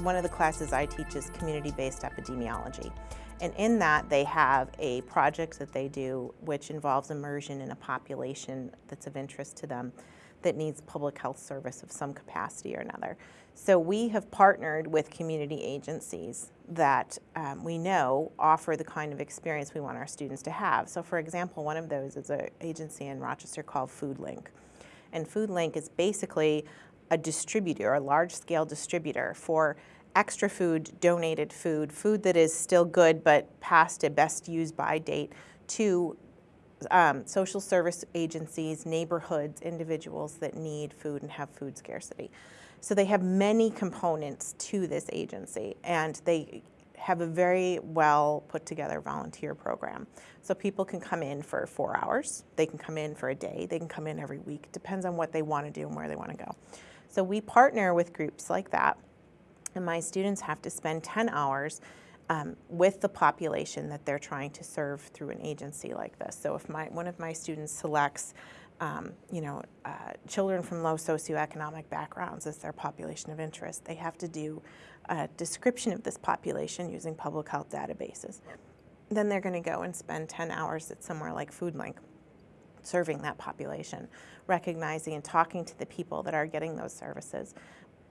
one of the classes I teach is community-based epidemiology. And in that, they have a project that they do which involves immersion in a population that's of interest to them that needs public health service of some capacity or another. So we have partnered with community agencies that um, we know offer the kind of experience we want our students to have. So for example, one of those is an agency in Rochester called FoodLink. And FoodLink is basically a distributor, a large-scale distributor for extra food, donated food, food that is still good but past a best used by date to um, social service agencies, neighborhoods, individuals that need food and have food scarcity. So they have many components to this agency and they have a very well put together volunteer program. So people can come in for four hours, they can come in for a day, they can come in every week, depends on what they want to do and where they want to go. So we partner with groups like that and my students have to spend 10 hours um, with the population that they're trying to serve through an agency like this. So if my, one of my students selects um, you know, uh, children from low socioeconomic backgrounds as their population of interest, they have to do a description of this population using public health databases. Then they're going to go and spend 10 hours at somewhere like FoodLink serving that population, recognizing and talking to the people that are getting those services,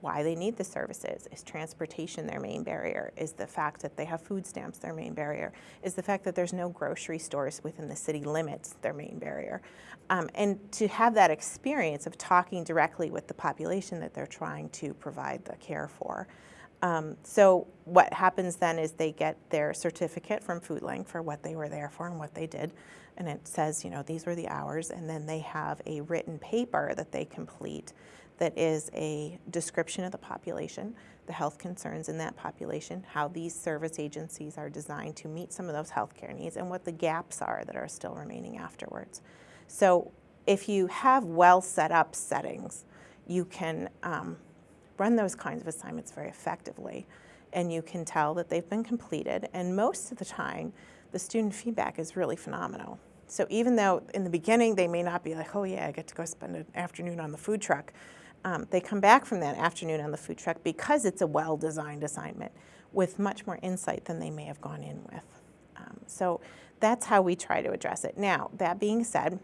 why they need the services. Is transportation their main barrier? Is the fact that they have food stamps their main barrier? Is the fact that there's no grocery stores within the city limits their main barrier? Um, and to have that experience of talking directly with the population that they're trying to provide the care for. Um, so what happens then is they get their certificate from FoodLink for what they were there for and what they did. And it says, you know, these were the hours. And then they have a written paper that they complete that is a description of the population, the health concerns in that population, how these service agencies are designed to meet some of those healthcare needs, and what the gaps are that are still remaining afterwards. So if you have well set up settings, you can um, run those kinds of assignments very effectively and you can tell that they've been completed and most of the time the student feedback is really phenomenal. So even though in the beginning they may not be like, oh yeah, I get to go spend an afternoon on the food truck, um, they come back from that afternoon on the food truck because it's a well-designed assignment with much more insight than they may have gone in with. Um, so that's how we try to address it. Now, that being said,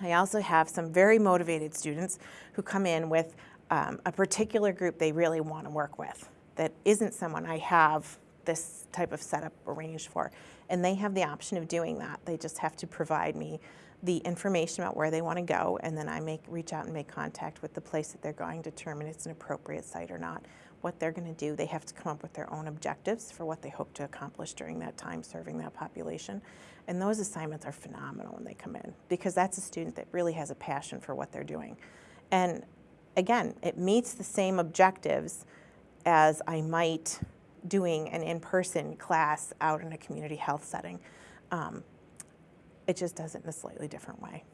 I also have some very motivated students who come in with um, a particular group they really want to work with that isn't someone I have this type of setup arranged for. And they have the option of doing that. They just have to provide me the information about where they want to go and then I make reach out and make contact with the place that they're going to determine it's an appropriate site or not. What they're going to do, they have to come up with their own objectives for what they hope to accomplish during that time serving that population. And those assignments are phenomenal when they come in because that's a student that really has a passion for what they're doing. And again, it meets the same objectives as I might doing an in-person class out in a community health setting. Um, it just does it in a slightly different way.